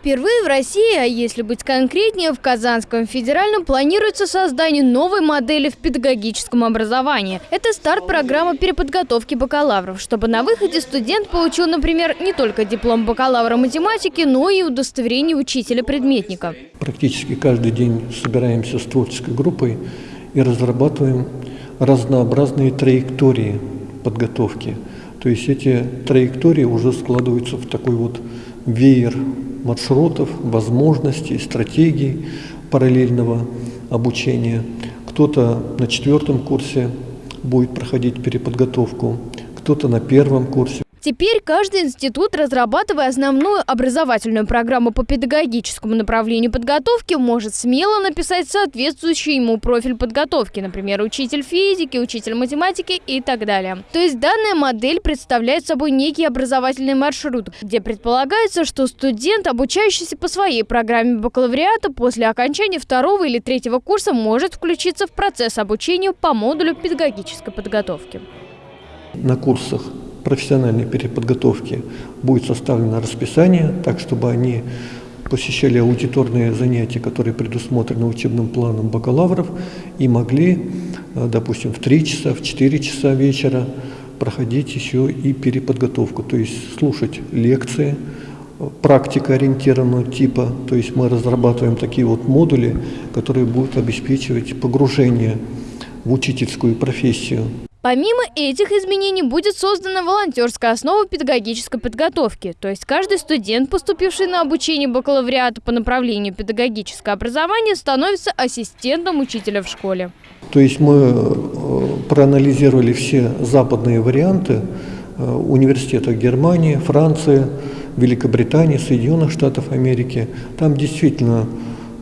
Впервые в России, а если быть конкретнее, в Казанском федеральном планируется создание новой модели в педагогическом образовании. Это старт программы переподготовки бакалавров, чтобы на выходе студент получил, например, не только диплом бакалавра математики, но и удостоверение учителя-предметника. Практически каждый день собираемся с творческой группой и разрабатываем разнообразные траектории подготовки. То есть эти траектории уже складываются в такой вот веер маршрутов, возможностей, стратегий параллельного обучения. Кто-то на четвертом курсе будет проходить переподготовку, кто-то на первом курсе. Теперь каждый институт, разрабатывая основную образовательную программу по педагогическому направлению подготовки, может смело написать соответствующий ему профиль подготовки, например, учитель физики, учитель математики и так далее. То есть данная модель представляет собой некий образовательный маршрут, где предполагается, что студент, обучающийся по своей программе бакалавриата, после окончания второго или третьего курса может включиться в процесс обучения по модулю педагогической подготовки. На курсах профессиональной переподготовки будет составлено расписание, так чтобы они посещали аудиторные занятия, которые предусмотрены учебным планом бакалавров, и могли, э, допустим, в 3 часа, в 4 часа вечера проходить еще и переподготовку, то есть слушать лекции, э, практика ориентированного типа, то есть мы разрабатываем такие вот модули, которые будут обеспечивать погружение в учительскую профессию. Помимо этих изменений будет создана волонтерская основа педагогической подготовки, то есть каждый студент, поступивший на обучение бакалавриата по направлению педагогическое образование, становится ассистентом учителя в школе. То есть мы э, проанализировали все западные варианты э, университетов Германии, Франции, Великобритании, Соединенных Штатов Америки. Там действительно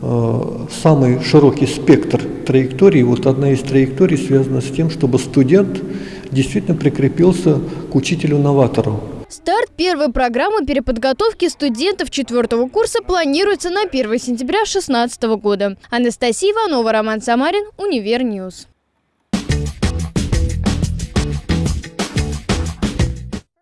самый широкий спектр траекторий. Вот одна из траекторий связана с тем, чтобы студент действительно прикрепился к учителю-новатору. Старт первой программы переподготовки студентов четвертого курса планируется на 1 сентября 2016 года. Анастасия Иванова, Роман Самарин, Univer News.